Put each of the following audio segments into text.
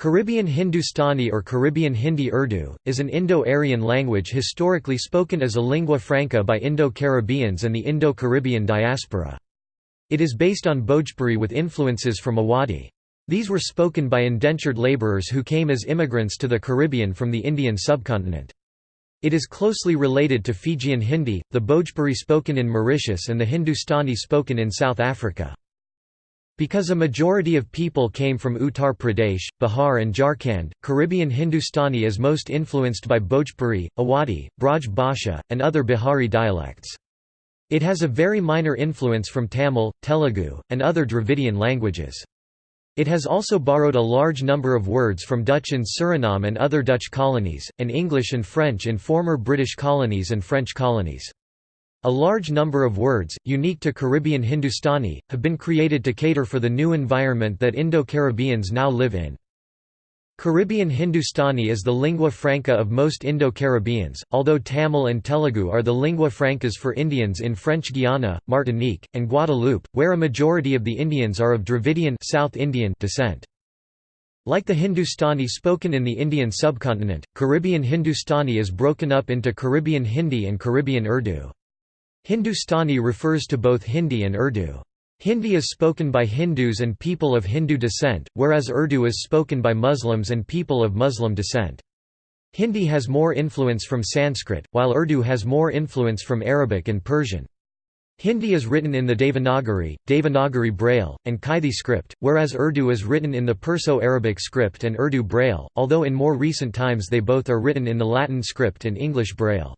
Caribbean Hindustani or Caribbean Hindi Urdu, is an Indo-Aryan language historically spoken as a lingua franca by Indo-Caribbeans and the Indo-Caribbean diaspora. It is based on Bhojpuri with influences from Awadhi. These were spoken by indentured labourers who came as immigrants to the Caribbean from the Indian subcontinent. It is closely related to Fijian Hindi, the Bhojpuri spoken in Mauritius and the Hindustani spoken in South Africa. Because a majority of people came from Uttar Pradesh, Bihar and Jharkhand, Caribbean Hindustani is most influenced by Bhojpuri, Awadhi, Braj Bhasha, and other Bihari dialects. It has a very minor influence from Tamil, Telugu, and other Dravidian languages. It has also borrowed a large number of words from Dutch in Suriname and other Dutch colonies, and English and French in former British colonies and French colonies. A large number of words, unique to Caribbean Hindustani, have been created to cater for the new environment that Indo-Caribbeans now live in. Caribbean Hindustani is the lingua franca of most Indo-Caribbeans, although Tamil and Telugu are the lingua francas for Indians in French Guiana, Martinique, and Guadeloupe, where a majority of the Indians are of Dravidian South Indian descent. Like the Hindustani spoken in the Indian subcontinent, Caribbean Hindustani is broken up into Caribbean Hindi and Caribbean Urdu. Hindustani refers to both Hindi and Urdu. Hindi is spoken by Hindus and people of Hindu descent, whereas Urdu is spoken by Muslims and people of Muslim descent. Hindi has more influence from Sanskrit, while Urdu has more influence from Arabic and Persian. Hindi is written in the Devanagari, Devanagari Braille, and Kaithi script, whereas Urdu is written in the Perso-Arabic script and Urdu Braille, although in more recent times they both are written in the Latin script and English Braille.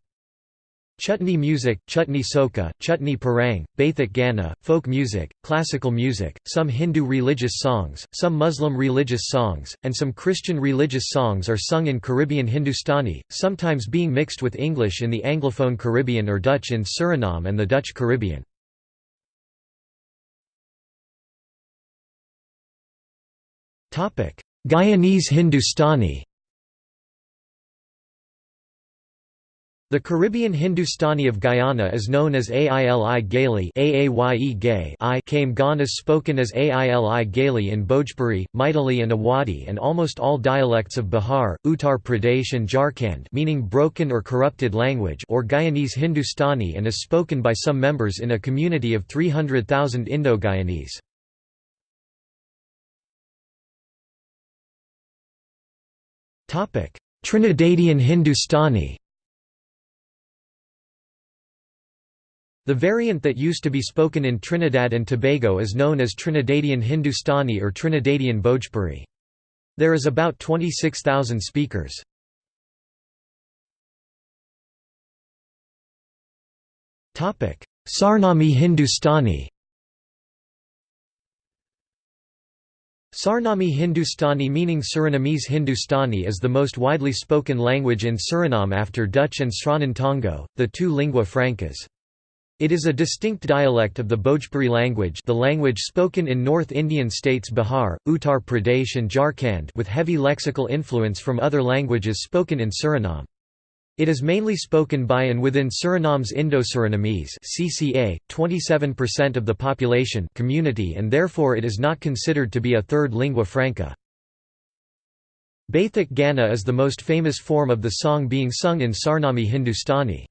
Chutney music, chutney soca, chutney parang, Baithak Gana, folk music, classical music, some Hindu religious songs, some Muslim religious songs, and some Christian religious songs are sung in Caribbean Hindustani, sometimes being mixed with English in the Anglophone Caribbean or Dutch in Suriname and the Dutch Caribbean. Guyanese Hindustani The Caribbean Hindustani of Guyana is known as Aili Gaeli Aaye Gay I came Gan is spoken as Aili Gaeli in Bhojpuri, Maithili and Awadhi and almost all dialects of Bihar, Uttar Pradesh and Jharkhand meaning broken or corrupted language or Guyanese Hindustani and is spoken by some members in a community of 300,000 Indo-Guyanese. Trinidadian Hindustani The variant that used to be spoken in Trinidad and Tobago is known as Trinidadian Hindustani or Trinidadian Bhojpuri. There is about 26,000 speakers. Sarnami Hindustani Sarnami Hindustani meaning Surinamese Hindustani is the most widely spoken language in Suriname after Dutch and Sranan Tongo, the two lingua francas. It is a distinct dialect of the Bhojpuri language the language spoken in North Indian states Bihar, Uttar Pradesh and Jharkhand with heavy lexical influence from other languages spoken in Suriname. It is mainly spoken by and within Suriname's Indo-Surinamese (CCA), 27% of the population community and therefore it is not considered to be a third lingua franca. Baithak Gana is the most famous form of the song being sung in Sarnami Hindustani.